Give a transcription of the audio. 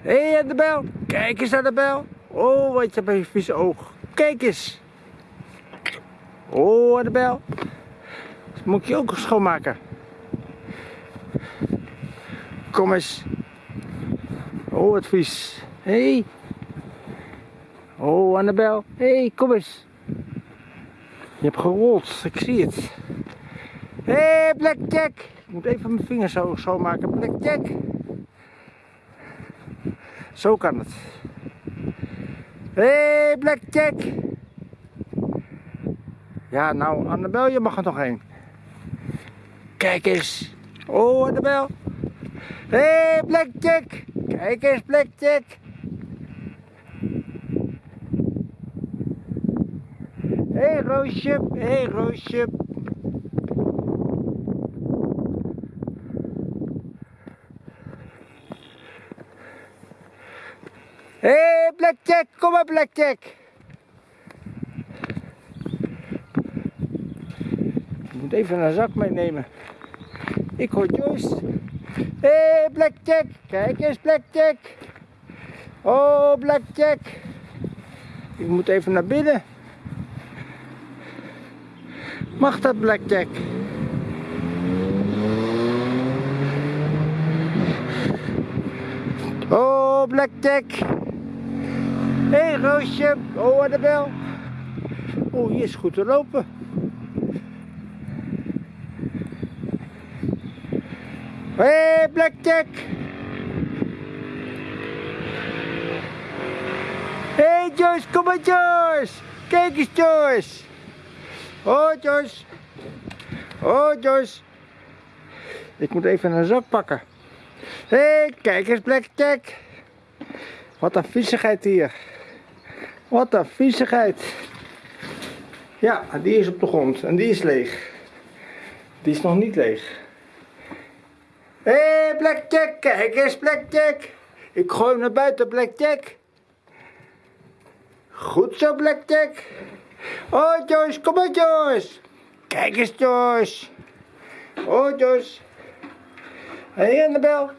Hé, hey, Annabel. Kijk eens, Annabel. Oh, wat je hebt een vieze oog. Kijk eens. Oh, Annabel. Dat moet je ook schoonmaken. Kom eens. Oh, wat vies. Hé. Hey. Oh, Annabel. Hé, hey, kom eens. Je hebt gerold, ik zie het. Hé, hey, Blackjack. Ik moet even mijn vingers zo schoonmaken. Blackjack. Zo kan het. Hé, hey, Blackjack. Ja, nou, Annabel, je mag er nog heen. Kijk eens. Oh, Annabel. Hé, hey, Blackjack. Kijk eens, Blackjack. Hé, hey, Roosje. Hé, hey, Roosje. Hé, hey, Blackjack, kom maar, Blackjack. Ik moet even een zak meenemen. Ik hoor Joyce. Hé, hey, Blackjack, kijk eens, Blackjack. Oh, Blackjack. Ik moet even naar binnen. Mag dat, Blackjack? Oh, Blackjack. Roosje. Oh, Annabel. Oh, hier is goed te lopen. Hé, hey, Blackjack. Hé, hey, Joyce, kom maar, Joyce. Kijk eens, Joyce. Oh, Joyce. Oh, Joyce. Ik moet even een zak pakken. Hé, hey, kijk eens, Blackjack. Wat een viezigheid hier. Wat een viezigheid. Ja, die is op de grond en die is leeg. Die is nog niet leeg. Hé, hey, Blackjack, kijk eens, Blackjack. Ik gooi hem naar buiten, Blackjack. Goed zo, Blackjack. Oh, Joyce, kom maar, Joyce. Kijk eens, Joyce. Oh, Joyce. Hé, hey, Annabel.